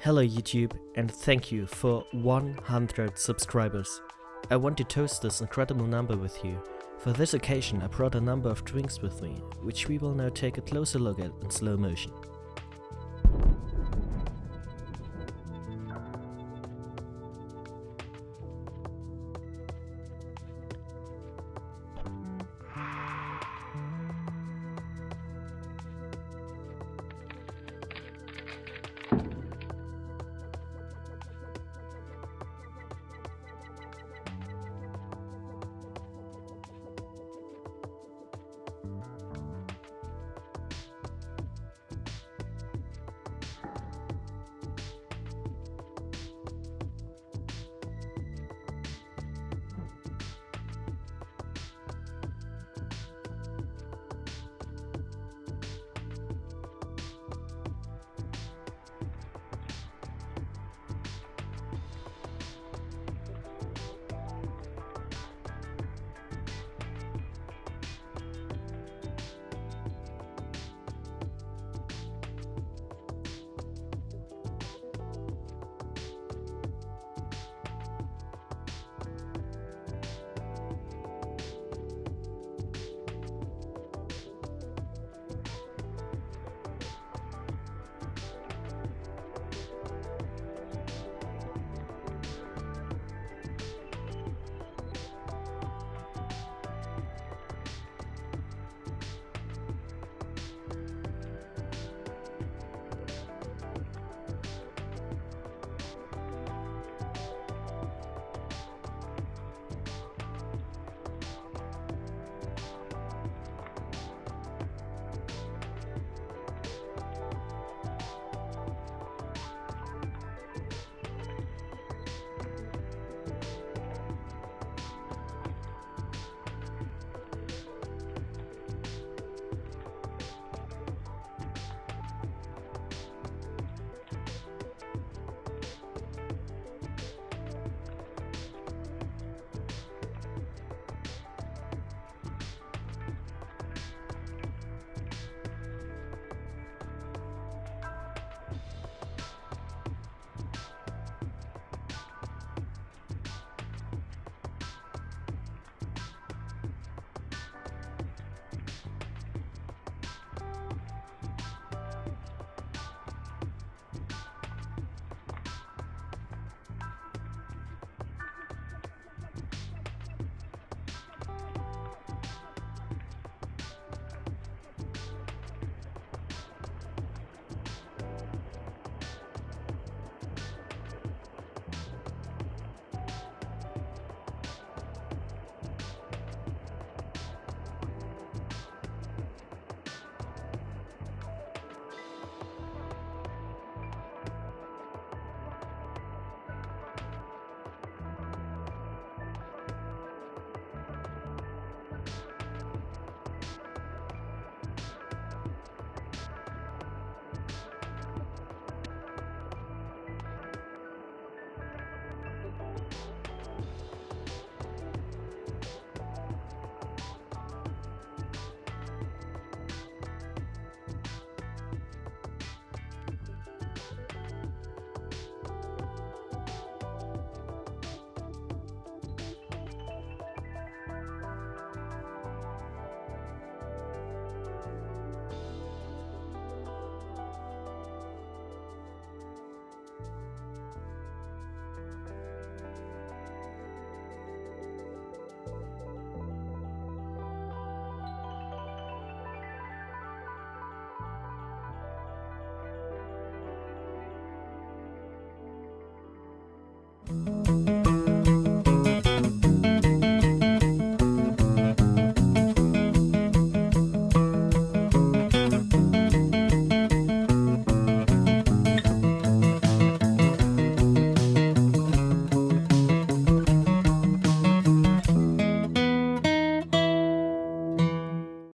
Hello YouTube and thank you for 100 subscribers. I want to toast this incredible number with you. For this occasion I brought a number of drinks with me, which we will now take a closer look at in slow motion.